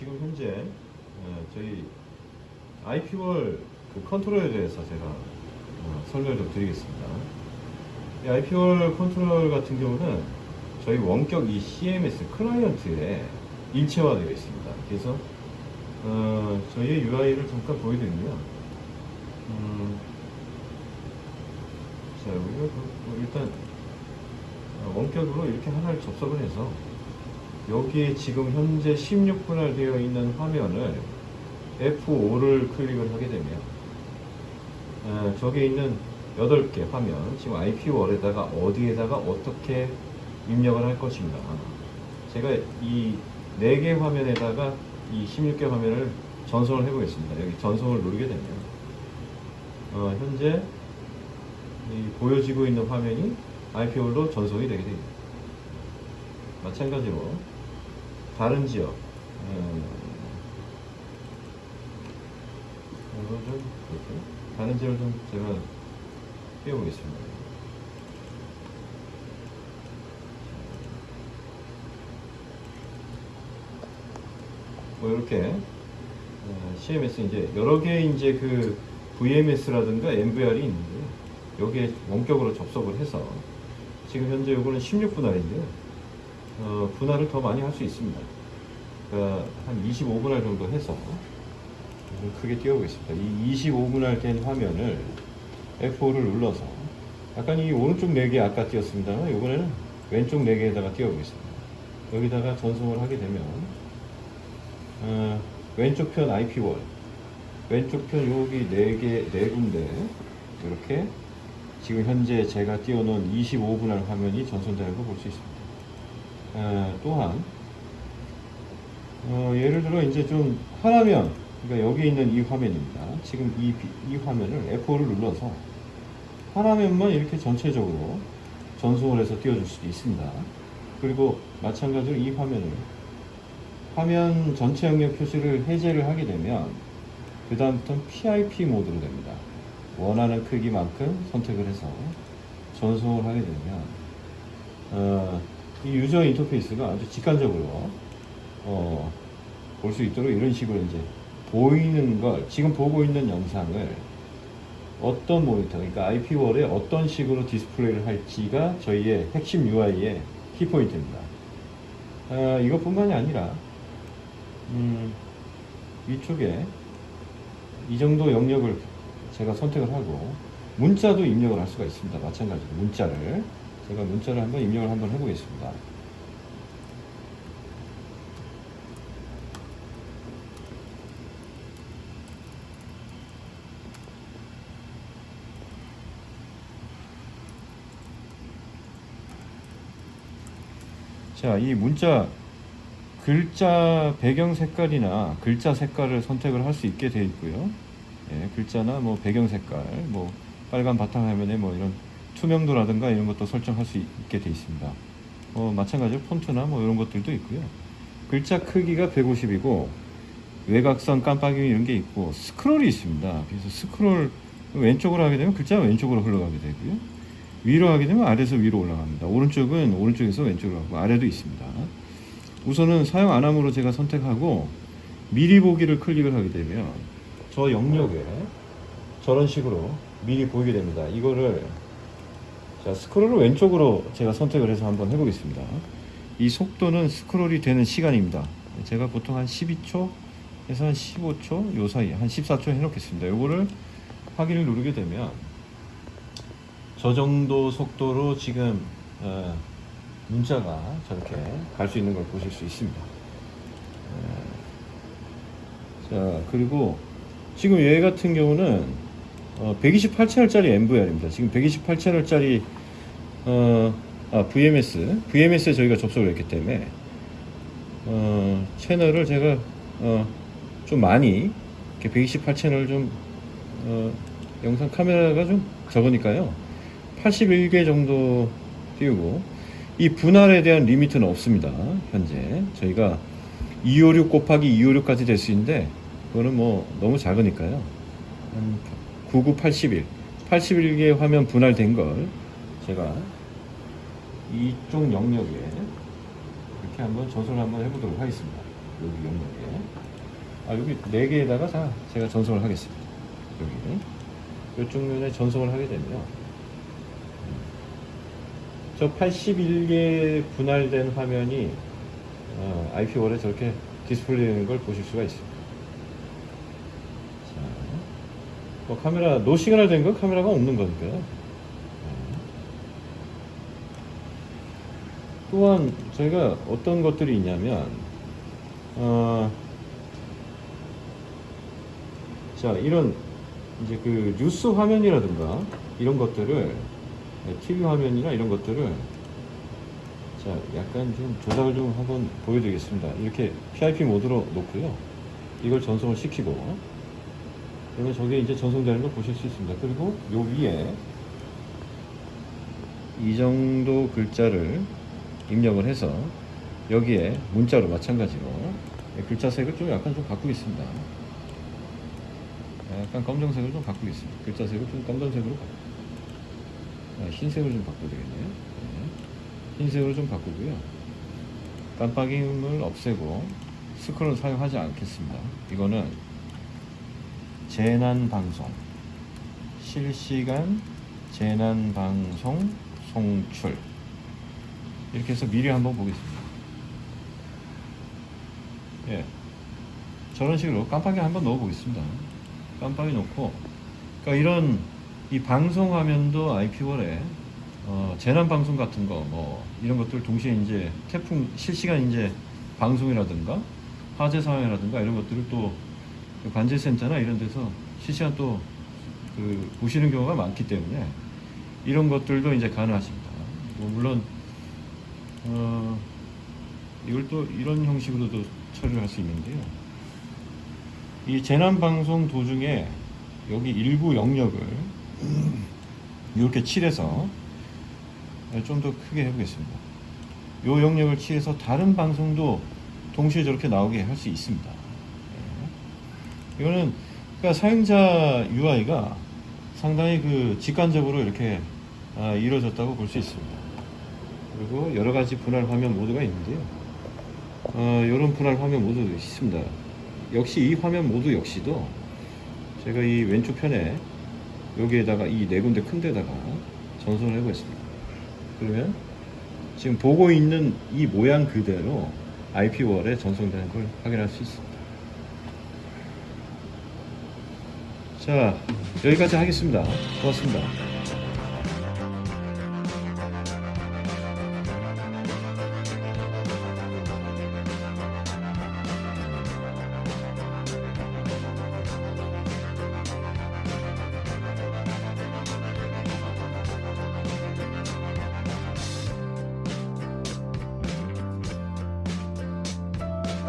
지금 현재 어, 저희 IP wall 그 컨트롤에 대해서 제가 어, 설명을 좀 드리겠습니다. 이 IP wall 컨트롤 같은 경우는 저희 원격 이 CMS 클라이언트에 일체화되어 있습니다. 그래서 어, 저희의 UI를 잠깐 보여드리면 음, 자 우리가 그- 뭐 일단 어, 원격으로 이렇게 하나를 접속을 해서 여기에 지금 현재 16분할 되어 있는 화면을 F5를 클릭을 하게 되면 어, 저기에 있는 8개 화면 지금 IP월에다가 어디에다가 어떻게 입력을 할 것인가. 제가 이 4개 화면에다가 이 16개 화면을 전송을 해 보겠습니다. 여기 전송을 누르게 되면 어, 현재 이 보여지고 있는 화면이 IP월로 전송이 되게 됩니다. 마찬가지로 다른 지역 음, 이거 좀 볼게요. 다른 지역을 좀 제가 띄워보겠습니다. 뭐 이렇게 어, CMS 이제 여러 개의 이제 그 VMS라든가 MVR이 있는데 여기에 원격으로 접속을 해서 지금 현재 요거는 16분할인데요. 어, 분할을 더 많이 할 수 있습니다. 그러니까 한 25분할 정도 해서 좀 크게 띄워보겠습니다. 이 25분할 된 화면을 F5를 눌러서 약간 이 오른쪽 4개 아까 띄웠습니다만 이번에는 왼쪽 4개에다가 띄워보겠습니다. 여기다가 전송을 하게 되면 어, 왼쪽 편 IP월 왼쪽 편 여기 4개, 4군데 이렇게 지금 현재 제가 띄워놓은 25분할 화면이 전송되는 걸볼수 있습니다. 어, 또한 어, 예를 들어 이제 좀 하나면 그러니까 여기 있는 이 화면입니다. 지금 이, 비- 이 화면을 F5를 눌러서 하나면만 이렇게 전체적으로 전송을 해서 띄워줄 수도 있습니다. 그리고 마찬가지로 이 화면을 화면 전체 영역 표시를 해제를 하게 되면 그 다음부터는 PIP 모드로 됩니다. 원하는 크기만큼 선택을 해서 전송을 하게 되면 어, 이 유저 인터페이스가 아주 직관적으로 어, 볼 수 있도록 이런 식으로 이제 보이는 걸 지금 보고 있는 영상을 어떤 모니터 그러니까 IP월에 어떤 식으로 디스플레이를 할지가 저희의 핵심 UI의 키포인트입니다. 아, 이것뿐만이 아니라 음, 위쪽에 이 정도 영역을 제가 선택을 하고 문자도 입력을 할 수가 있습니다. 마찬가지로 문자를 제가 문자를 한번 입력을 한번 해보겠습니다. 자, 이 문자 글자 배경 색깔이나 글자 색깔을 선택을 할 수 있게 되어 있고요. 예, 글자나 뭐 배경 색깔, 뭐 빨간 바탕 화면에 뭐 이런 투명도라든가 이런 것도 설정할 수 있게 되어 있습니다. 어, 마찬가지로 폰트나 뭐 이런 것들도 있고요. 글자 크기가 150이고 외곽선 깜빡이 이런 게 있고 스크롤이 있습니다. 그래서 스크롤 왼쪽으로 하게 되면 글자가 왼쪽으로 흘러가게 되고요. 위로 하게 되면 아래에서 위로 올라갑니다. 오른쪽은 오른쪽에서 왼쪽으로 가고 아래도 있습니다. 우선은 사용 안 함으로 제가 선택하고 미리 보기를 클릭을 하게 되면 저 영역에 저런 식으로 미리 보이게 됩니다. 이거를 자 스크롤을 왼쪽으로 제가 선택을 해서 한번 해보겠습니다. 이 속도는 스크롤이 되는 시간입니다. 제가 보통 한 12초에서 한 15초 요 사이 한 14초 해놓겠습니다. 요거를 확인을 누르게 되면 저 정도 속도로 지금 어, 문자가 저렇게 갈 수 있는 걸 보실 수 있습니다. 어, 자 그리고 지금 얘 같은 경우는 어, 128채널짜리 MVR입니다. 지금 128채널짜리 어, 아, VMS VMS에 저희가 접속을 했기 때문에 어, 채널을 제가 어, 좀 많이 이렇게 128 채널 좀 어, 영상 카메라가 좀 적으니까요. 81개 정도 띄우고 이 분할에 대한 리미트는 없습니다. 현재 저희가 256 곱하기 256까지 될 수 있는데 그거는 뭐 너무 작으니까요. 한 99, 81, 81개 화면 분할된 걸 제가 이쪽 영역에 이렇게 한번 전송을 한번 해보도록 하겠습니다. 여기 영역에. 아, 여기 네 개에다가 다 제가 전송을 하겠습니다. 여기. 이쪽 면에 전송을 하게 되면 음, 저 81개 분할된 화면이 어, IP월에 저렇게 디스플레이 되는 걸 보실 수가 있습니다. 자, 뭐 카메라 no signal 된거 카메라가 없는 거니까요. 네. 또한 저희가 어떤 것들이 있냐면 어, 자 이런 이제 그 뉴스 화면이라든가 이런 것들을 TV 화면이나 이런 것들을 자 약간 좀 조작을 좀 한번 보여드리겠습니다. 이렇게 PIP 모드로 놓고요. 이걸 전송을 시키고 그러면 저게 이제 전송되는 걸 보실 수 있습니다. 그리고 요 위에 이 정도 글자를 입력을 해서 여기에 문자로 마찬가지로 글자 색을 좀 약간 좀 바꾸겠습니다. 약간 검정색을 좀 바꾸겠습니다. 글자 색을 좀 검정색으로 바꾸. 아, 흰색을 좀 바꿔야 되겠네요. 네. 흰색으로 좀 바꾸고요. 깜빡임을 없애고 스크롤 사용하지 않겠습니다. 이거는 재난 방송 실시간 재난 방송 송출 이렇게 해서 미리 한번 보겠습니다. 예. 저런 식으로 깜빡이 한번 넣어 보겠습니다. 깜빡이 넣고, 그러니까 이런 이 방송 화면도 IP월에 어, 재난 방송 같은 거, 뭐 이런 것들 동시에 이제 태풍 실시간 이제 방송이라든가 화재 상황이라든가 이런 것들을 또그 관제센터나 이런 데서 실시간 또 그 보시는 경우가 많기 때문에 이런 것들도 이제 가능하십니다. 뭐 물론 어, 이걸 또 이런 형식으로도 처리를 할 수 있는데요. 이 재난 방송 도중에 여기 일부 영역을 이렇게 칠해서 좀 더 크게 해보겠습니다. 이 영역을 칠해서 다른 방송도 동시에 저렇게 나오게 할 수 있습니다. 예. 이거는 그러니까 사용자 UI가 상당히 그 직관적으로 이렇게 아, 이루어졌다고 볼 수 있습니다. 그리고 여러 가지 분할 화면 모드가 있는데요. 어, 이런 분할 화면 모드도 있습니다. 역시 이 화면 모드 역시도 제가 이 왼쪽 편에 여기에다가 이 네 군데 큰 데다가 전송을 해보겠습니다. 그러면 지금 보고 있는 이 모양 그대로 IP월에 전송되는 걸 확인할 수 있습니다. 자, 여기까지 하겠습니다. 고맙습니다.